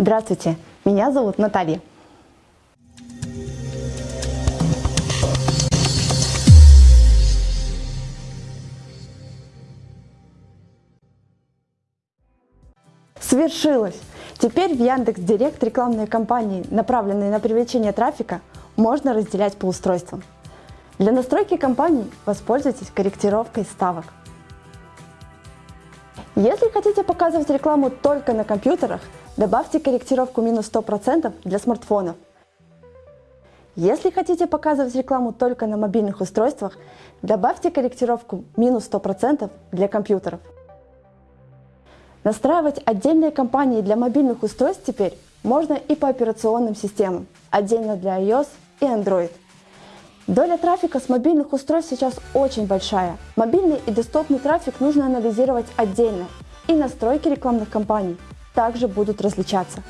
Здравствуйте, меня зовут Наталья. Свершилось! Теперь в Яндекс Директ рекламные кампании, направленные на привлечение трафика, можно разделять по устройствам. Для настройки кампаний воспользуйтесь корректировкой ставок. Если хотите показывать рекламу только на компьютерах, добавьте корректировку минус 100% для смартфонов. Если хотите показывать рекламу только на мобильных устройствах, добавьте корректировку минус 100% для компьютеров. Настраивать отдельные кампании для мобильных устройств теперь можно и по операционным системам, отдельно для iOS и Android. Доля трафика с мобильных устройств сейчас очень большая. Мобильный и десктопный трафик нужно анализировать отдельно, и настройки рекламных кампаний также будут различаться.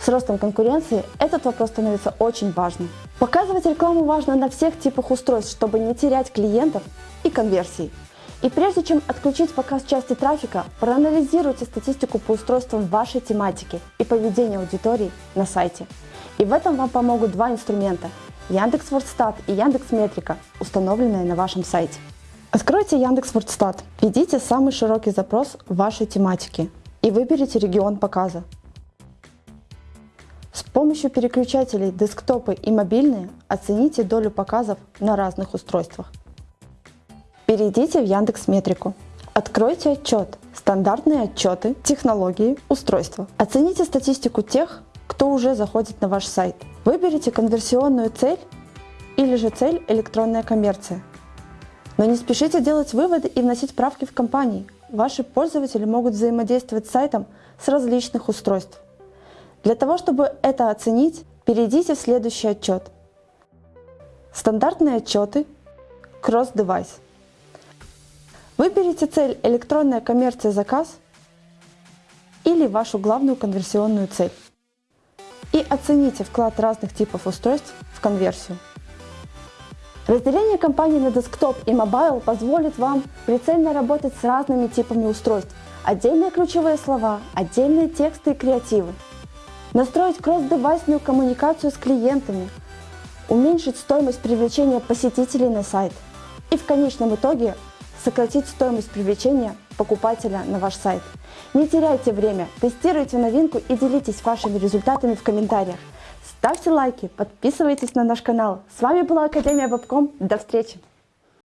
С ростом конкуренции этот вопрос становится очень важным. Показывать рекламу важно на всех типах устройств, чтобы не терять клиентов и конверсии. И прежде чем отключить показ части трафика, проанализируйте статистику по устройствам вашей тематики и поведения аудитории на сайте. И в этом вам помогут два инструмента – Яндекс.Вордстат и Яндекс Метрика, установленные на вашем сайте. Откройте Яндекс.Вордстат, введите самый широкий запрос вашей тематики и выберите регион показа. С помощью переключателей десктопы и мобильные оцените долю показов на разных устройствах. Перейдите в Яндекс Метрику. Откройте отчет «Стандартные отчеты, технологии, устройства». Оцените статистику тех, кто уже заходит на ваш сайт. Выберите конверсионную цель или же цель «Электронная коммерция». Но не спешите делать выводы и вносить правки в компании. Ваши пользователи могут взаимодействовать с сайтом с различных устройств. Для того, чтобы это оценить, перейдите в следующий отчет. Стандартные отчеты Cross-Device. Выберите цель «Электронная коммерция заказ» или вашу главную конверсионную цель и оцените вклад разных типов устройств в конверсию. Разделение кампаний на десктоп и мобайл позволит вам прицельно работать с разными типами устройств, отдельные ключевые слова, отдельные тексты и креативы, настроить кросс-девайсную коммуникацию с клиентами, уменьшить стоимость привлечения посетителей на сайт. И в конечном итоге сократить стоимость привлечения покупателя на ваш сайт. Не теряйте время, тестируйте новинку и делитесь вашими результатами в комментариях. Ставьте лайки, подписывайтесь на наш канал. С вами была Академия Вебком. До встречи!